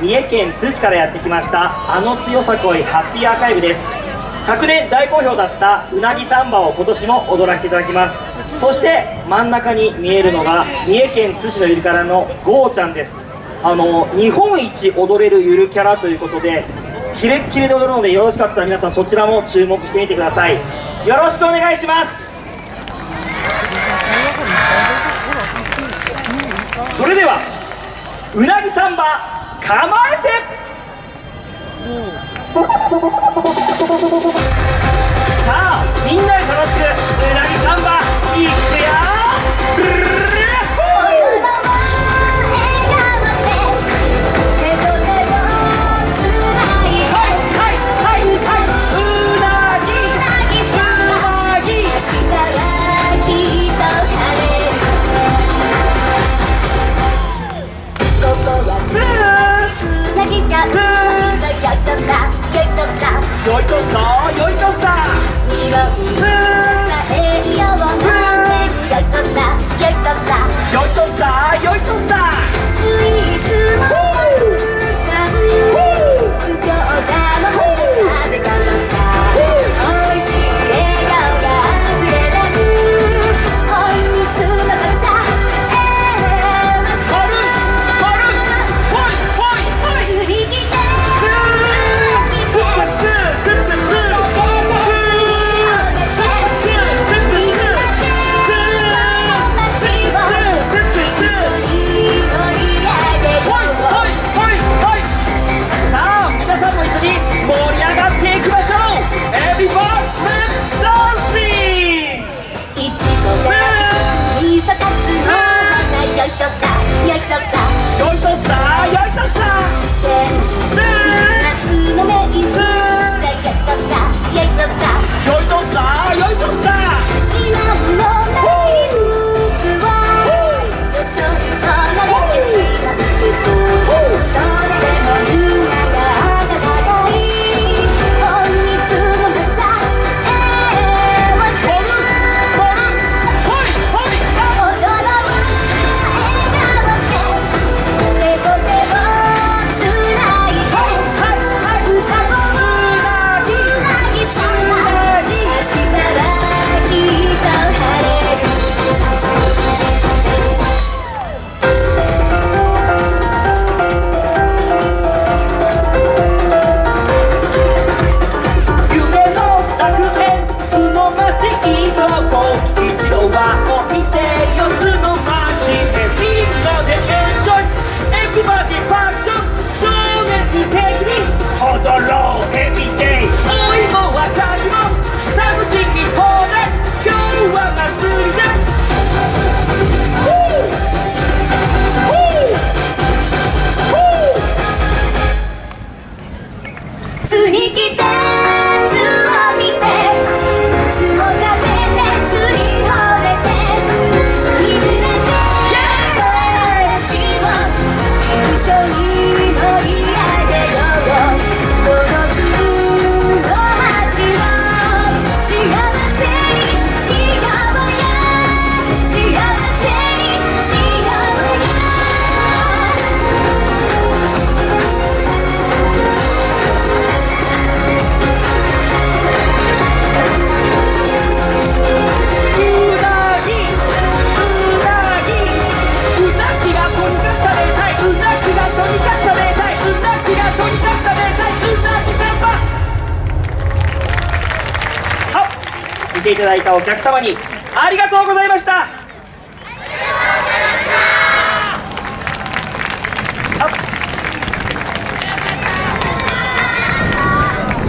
三重県津市からやってきましたあの強さこいハッピーアーカイブです。昨年大好評だったうなぎサンバを今年も踊らせていただきます。そして真ん中に見えるのが三重県津市のゆるキャラのゴーちゃんです。あの日本一踊れるゆるキャラということでキレッキレで踊るのでよろしかったら皆さんそちらも注目してみてください。よろしくお願いします。それではうなぎサンバ構えて。さよい悪変その街ていただいたお客様にありがとうございました。